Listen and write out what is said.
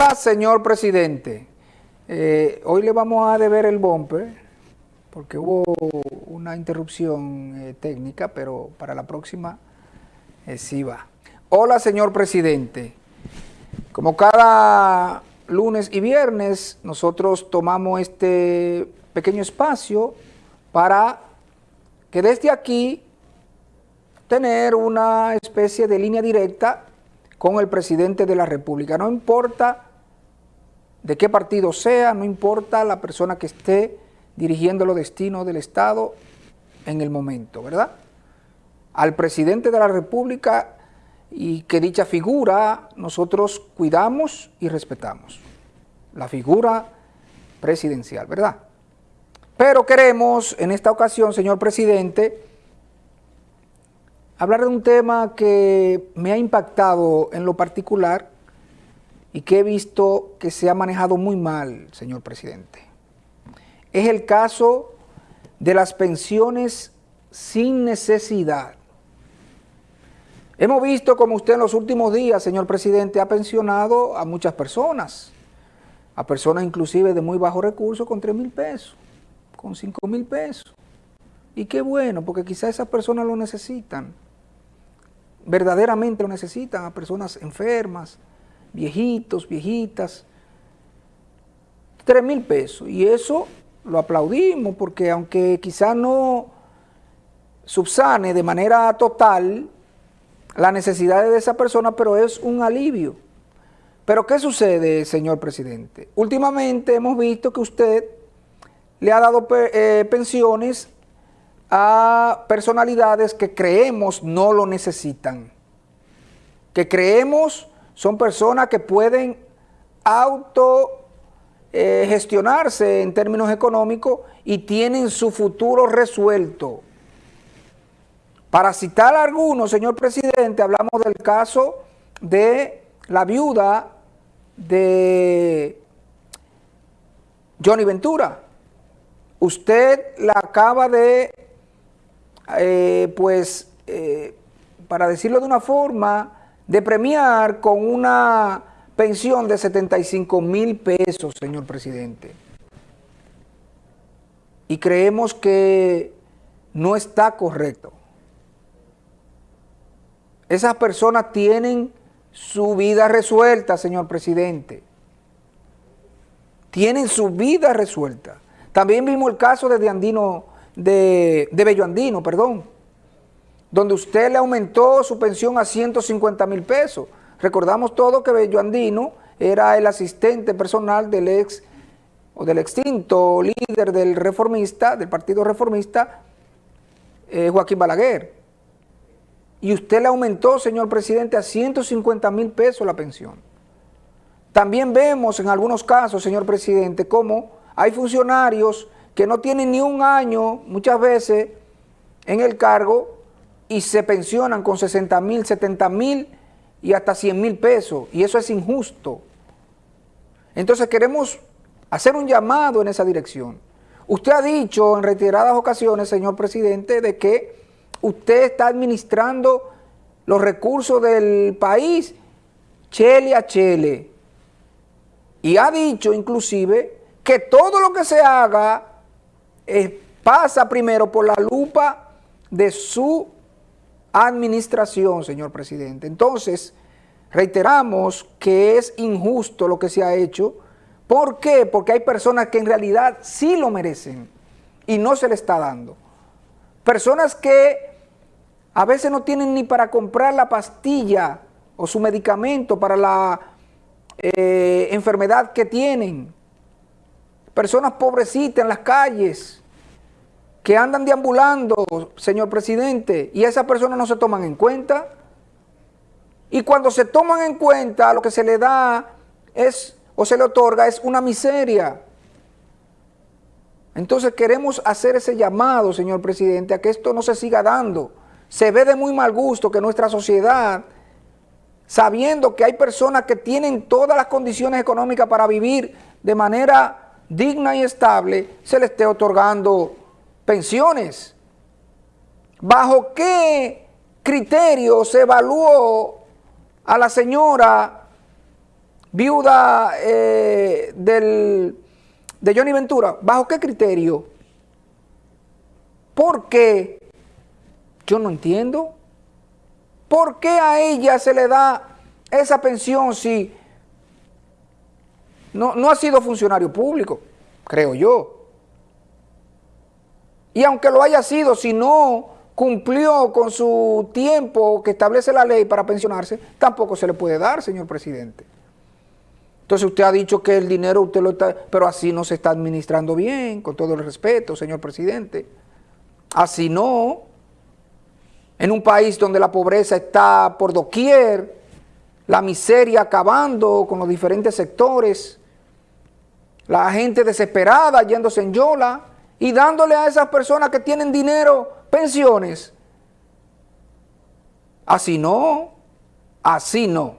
Hola, señor presidente. Eh, hoy le vamos a deber el bumper porque hubo una interrupción eh, técnica, pero para la próxima eh, sí va. Hola, señor presidente. Como cada lunes y viernes, nosotros tomamos este pequeño espacio para que desde aquí tener una especie de línea directa con el presidente de la República. No importa de qué partido sea, no importa la persona que esté dirigiendo los destinos del Estado en el momento, ¿verdad? Al presidente de la República y que dicha figura nosotros cuidamos y respetamos. La figura presidencial, ¿verdad? Pero queremos en esta ocasión, señor presidente, hablar de un tema que me ha impactado en lo particular y que he visto que se ha manejado muy mal, señor presidente. Es el caso de las pensiones sin necesidad. Hemos visto como usted en los últimos días, señor presidente, ha pensionado a muchas personas, a personas inclusive de muy bajos recursos con 3 mil pesos, con 5 mil pesos. Y qué bueno, porque quizás esas personas lo necesitan verdaderamente lo necesitan, a personas enfermas, viejitos, viejitas, tres mil pesos. Y eso lo aplaudimos porque aunque quizá no subsane de manera total la necesidad de esa persona, pero es un alivio. Pero ¿qué sucede, señor presidente? Últimamente hemos visto que usted le ha dado eh, pensiones a personalidades que creemos no lo necesitan, que creemos son personas que pueden auto eh, en términos económicos y tienen su futuro resuelto. Para citar algunos, señor presidente, hablamos del caso de la viuda de Johnny Ventura. Usted la acaba de eh, pues, eh, para decirlo de una forma, de premiar con una pensión de 75 mil pesos, señor presidente. Y creemos que no está correcto. Esas personas tienen su vida resuelta, señor presidente. Tienen su vida resuelta. También vimos el caso de Diandino de, de Bello Andino, perdón, donde usted le aumentó su pensión a 150 mil pesos. Recordamos todo que Bello Andino era el asistente personal del ex o del extinto líder del reformista, del partido reformista, eh, Joaquín Balaguer. Y usted le aumentó, señor presidente, a 150 mil pesos la pensión. También vemos en algunos casos, señor presidente, cómo hay funcionarios que no tienen ni un año, muchas veces, en el cargo y se pensionan con 60 mil, 70 mil y hasta 100 mil pesos. Y eso es injusto. Entonces queremos hacer un llamado en esa dirección. Usted ha dicho en reiteradas ocasiones, señor presidente, de que usted está administrando los recursos del país chele a chele. Y ha dicho inclusive que todo lo que se haga eh, pasa primero por la lupa de su administración, señor presidente. Entonces, reiteramos que es injusto lo que se ha hecho. ¿Por qué? Porque hay personas que en realidad sí lo merecen y no se le está dando. Personas que a veces no tienen ni para comprar la pastilla o su medicamento para la eh, enfermedad que tienen personas pobrecitas en las calles, que andan deambulando, señor presidente, y esas personas no se toman en cuenta. Y cuando se toman en cuenta, lo que se le da es, o se le otorga, es una miseria. Entonces queremos hacer ese llamado, señor presidente, a que esto no se siga dando. Se ve de muy mal gusto que nuestra sociedad, sabiendo que hay personas que tienen todas las condiciones económicas para vivir de manera digna y estable, se le esté otorgando pensiones. ¿Bajo qué criterio se evaluó a la señora viuda eh, del, de Johnny Ventura, ¿bajo qué criterio? ¿Por qué? Yo no entiendo. ¿Por qué a ella se le da esa pensión si no, no ha sido funcionario público? Creo yo. Y aunque lo haya sido, si no cumplió con su tiempo que establece la ley para pensionarse, tampoco se le puede dar, señor presidente. Entonces usted ha dicho que el dinero usted lo está, pero así no se está administrando bien, con todo el respeto, señor presidente. Así no. En un país donde la pobreza está por doquier, la miseria acabando con los diferentes sectores, la gente desesperada yéndose en yola y dándole a esas personas que tienen dinero pensiones. Así no, así no.